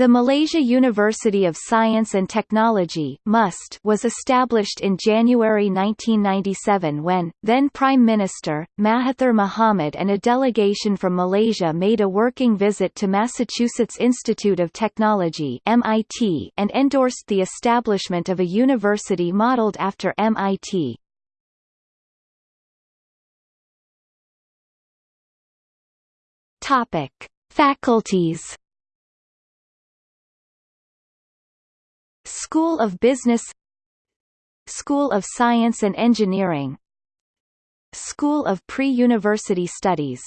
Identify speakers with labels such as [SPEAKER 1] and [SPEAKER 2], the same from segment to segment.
[SPEAKER 1] The Malaysia University of Science and Technology MUST was established in January 1997 when, then Prime Minister, Mahathir Mohamad and a delegation from Malaysia made a working visit to Massachusetts Institute of Technology MIT and endorsed the establishment of a university modelled after MIT. Faculties School of Business School of Science and Engineering School of Pre-University Studies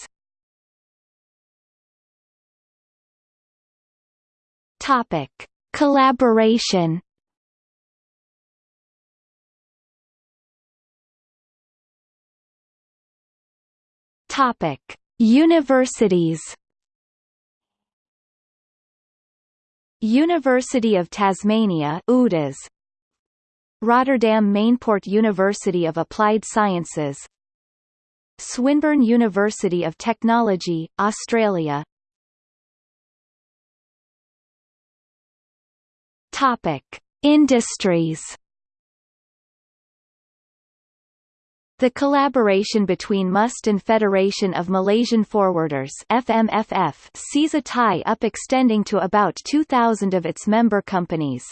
[SPEAKER 1] Topic. Collaboration Topic. Universities University of Tasmania UTAS Rotterdam Mainport University of Applied Sciences. Swinburne University of Technology, Australia. Industries The collaboration between MUST and Federation of Malaysian Forwarders FMFF sees a tie-up extending to about 2,000 of its member companies.